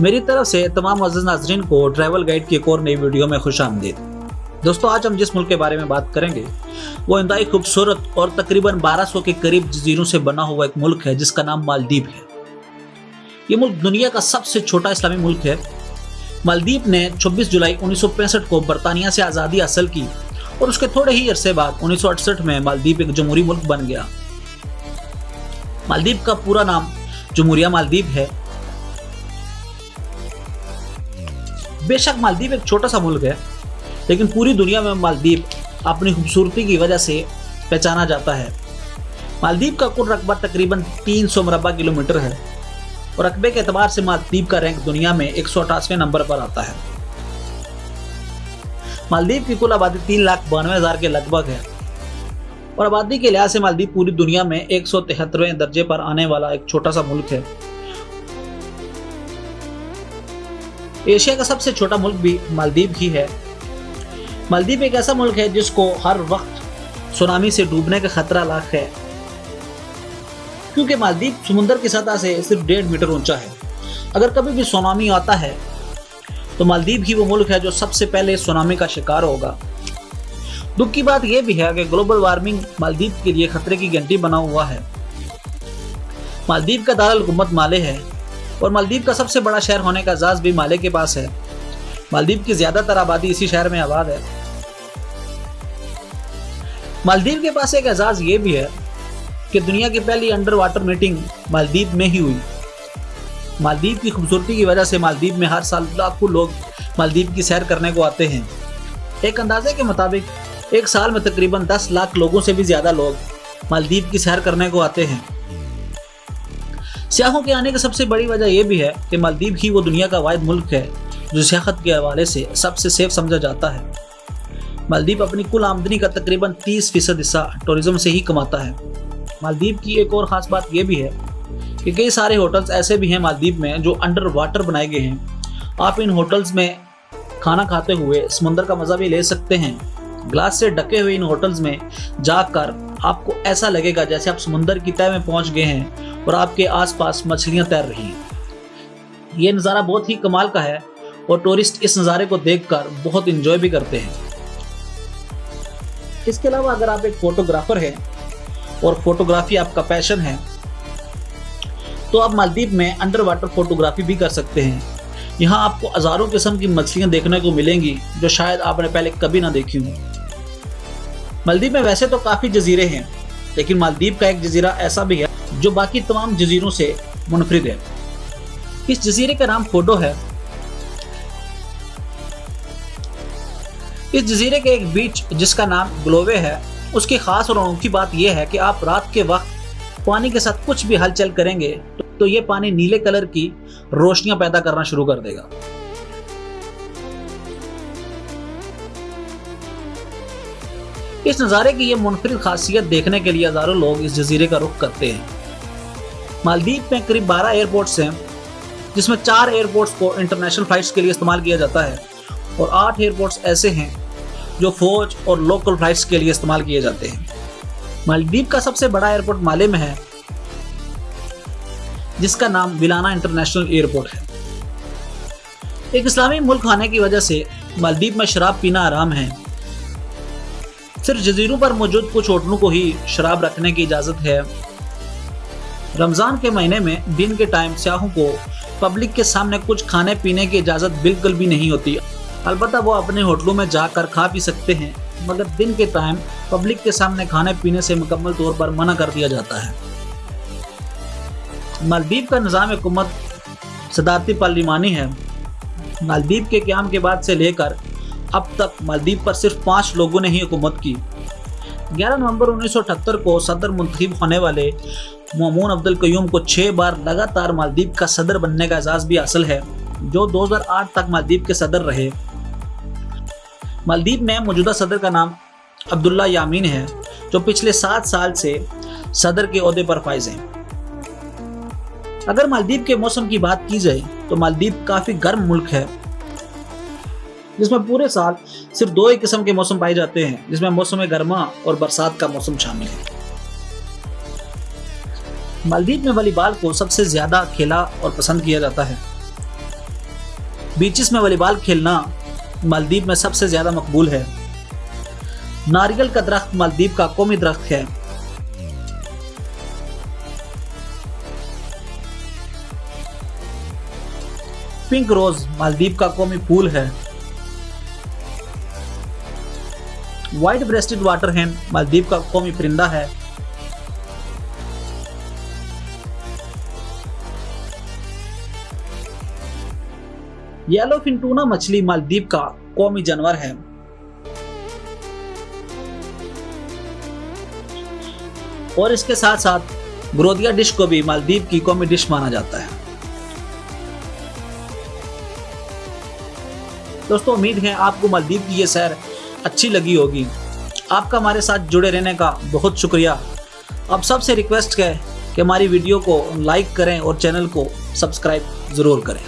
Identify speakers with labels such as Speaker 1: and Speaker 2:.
Speaker 1: मेरी तरफ़ से तमाम अज़ीज़ नाजरीन को ट्रैवल गाइड की एक और नई वीडियो में खुश आमदीद। दोस्तों, आज हम जिस मुल्क के बारे में बात करेंगे, वो इंतहाई खूबसूरत और तकरीबन 1200 के करीब जजीरों से बना हुआ एक मुल्क है, जिसका नाम मालदीप है। ये मुल्क दुनिया का सबसे छोटा इस्लामी मुल्क है। मालदीप ने 26 जुलाई उन्नीस सौ पैंसठ को बरतानिया से आज़ादी हासिल की और उसके थोड़े ही अरसे बाद उन्नीस सौ अड़सठ में मालदीप एक जमहूरी मुल्क बन गया। मालदीप का पूरा नाम जमहूरिया मालदीप है। बेशक मालदीव एक छोटा सा मुल्क है, लेकिन पूरी दुनिया में मालदीव अपनी खूबसूरती की वजह से पहचाना जाता है। मालदीव का कुल रकबा तकरीबन 300 सौ मरबा किलोमीटर है और रकबे के अतबार से मालदीव का रैंक दुनिया में एक नंबर पर आता है। मालदीव की कुल आबादी तीन लाख बानवे हज़ार के लगभग है और आबादी के लिहाज से मालदीव पूरी दुनिया में एक सौ तिहत्तरवें दर्जे पर आने वाला एक छोटा सा मुल्क है। एशिया का सबसे छोटा मुल्क भी मालदीव ही है। मालदीव एक ऐसा मुल्क है जिसको हर वक्त सुनामी से डूबने का खतरा लाख है। क्योंकि मालदीव समुद्र की सतह से सिर्फ़ डेढ़ मीटर ऊँचा है। अगर कभी भी सुनामी आता है तो मालदीव ही वो मुल्क है जो सबसे पहले सुनामी का शिकार होगा। दुख की बात यह भी है कि ग्लोबल वार्मिंग मालदीव के लिए खतरे की घंटी बना हुआ है। मालदीव का दारकूमत माले है। और मालदीव का सबसे बड़ा शहर होने का एजाज भी माले के पास है। मालदीव की ज़्यादातर आबादी इसी शहर में आबाद है। मालदीव के पास एक एजाज ये भी है कि दुनिया की पहली अंडर वाटर मीटिंग मालदीव में ही हुई। मालदीव की खूबसूरती की वजह से मालदीव में हर साल लाखों लोग मालदीव की सैर करने को आते हैं। एक अंदाजे के मुताबिक, एक साल में तकरीबन 10 लाख लोगों से भी ज़्यादा लोग मालदीव की सैर करने को आते हैं। सियाहों के आने की सबसे बड़ी वजह यह भी है कि मालदीव ही वो दुनिया का वाद मुल्क है, जो सियाहत के हवाले से सबसे सेफ़ समझा जाता है। मालदीव अपनी कुल आमदनी का तकरीबन 30 फ़ीसद हिस्सा टूरिज़्म से ही कमाता है। मालदीव की एक और ख़ास बात यह भी है कि कई सारे होटल्स ऐसे भी हैं मालदीव में जो अंडर वाटर बनाए गए हैं। आप इन होटल्स में खाना खाते हुए समुंदर का मज़ा भी ले सकते हैं। ग्लास से ढके हुए इन होटल्स में जाकर आपको ऐसा लगेगा जैसे आप समुंदर की तय में पहुँच गए हैं और आपके आसपास मछलियाँ तैर रही हैं। ये नज़ारा बहुत ही कमाल का है और टूरिस्ट इस नज़ारे को देखकर बहुत इंजॉय भी करते हैं। इसके अलावा अगर आप एक फोटोग्राफर हैं और फोटोग्राफी आपका पैशन है तो आप मालदीप में अंडर वाटर फोटोग्राफी भी कर सकते हैं। यहाँ आपको हज़ारों किस्म की मछलियाँ देखने को मिलेंगी जो शायद आपने पहले कभी ना देखी हों। मालदीव में वैसे तो काफ़ी जजीरे हैं लेकिन मालदीव का एक जजीरा ऐसा भी है जो बाकी तमाम जजीरों से मुनफरद है। इस जजीरे का नाम फोडो है। इस जजीरे के एक बीच जिसका नाम ग्लोवे है उसकी खास और अनोखी बात यह है कि आप रात के वक्त पानी के साथ कुछ भी हलचल करेंगे तो, ये पानी नीले कलर की रोशनियाँ पैदा करना शुरू कर देगा। इस नज़ारे की यह मुनफरद खासियत देखने के लिए हज़ारों लोग इस जजीरे का रुख करते हैं। मालदीव में करीब 12 एयरपोर्ट्स हैं, जिसमें चार एयरपोर्ट्स को इंटरनेशनल फ्लाइट्स के लिए इस्तेमाल किया जाता है और आठ एयरपोर्ट्स ऐसे हैं जो फौज और लोकल फ्लाइट्स के लिए इस्तेमाल किए जाते हैं। मालदीव का सबसे बड़ा एयरपोर्ट माले में है, जिसका नाम विलाना इंटरनेशनल एयरपोर्ट है। एक इस्लामी मुल्क होने की वजह से मालदीव में शराब पीना आराम है। सिर्फ़ जजीरों पर मौजूद कुछ होटलों को ही शराब रखने की इजाज़त है। रमज़ान के महीने में दिन के टाइम स्याहों को पब्लिक के सामने कुछ खाने पीने की इजाज़त बिल्कुल भी नहीं होती। अलबत्त वो अपने होटलों में जाकर खा पी सकते हैं, मगर दिन के टाइम पब्लिक के सामने खाने पीने से मुकम्मल तौर पर मना कर दिया जाता है। मालदीव का निज़ाम हुकूमत सदारती पार्लिमानी है। मालदीव के क्याम के बाद से लेकर अब तक मालदीव पर सिर्फ़ पाँच लोगों ने ही हुकूमत की। 11 नवंबर उन्नीस सौ अठहत्तर को सदर मुंतब होने वाले ममून अब्दुल कयूम को छः बार लगातार मालदीव का सदर बनने का एजाज भी हासिल है, जो 2008 तक मालदीव के सदर रहे। मालदीव में मौजूदा सदर का नाम अब्दुल्ला यामीन है, जो पिछले सात साल से सदर के अहदे पर फाइज हैं। अगर मालदीव के मौसम की बात की जाए तो मालदीव काफ़ी गर्म मुल्क है जिसमें पूरे साल सिर्फ़ दो ही किस्म के मौसम पाए जाते हैं, जिसमें मौसम गर्मा और बरसात का मौसम शामिल है। मालदीव में वॉलीबॉल को सबसे ज़्यादा खेला और पसंद किया जाता है। बीचेस में वॉलीबॉल खेलना मालदीव में सबसे ज़्यादा मकबूल है। नारियल का दरख्त मालदीव का कौमी दरख्त है। पिंक रोज मालदीव का कौमी फूल है। White breasted water hen Maldives का कौमी परिंदा है। येलो फिंटूना मछली मालदीव का कौमी जानवर है। और इसके साथ साथ ब्रोदिया डिश को भी मालदीव की कौमी डिश माना जाता है। दोस्तों, उम्मीद है आपको मालदीव की ये सैर अच्छी लगी होगी। आपका हमारे साथ जुड़े रहने का बहुत शुक्रिया। अब सबसे रिक्वेस्ट है कि हमारी वीडियो को लाइक करें और चैनल को सब्सक्राइब ज़रूर करें।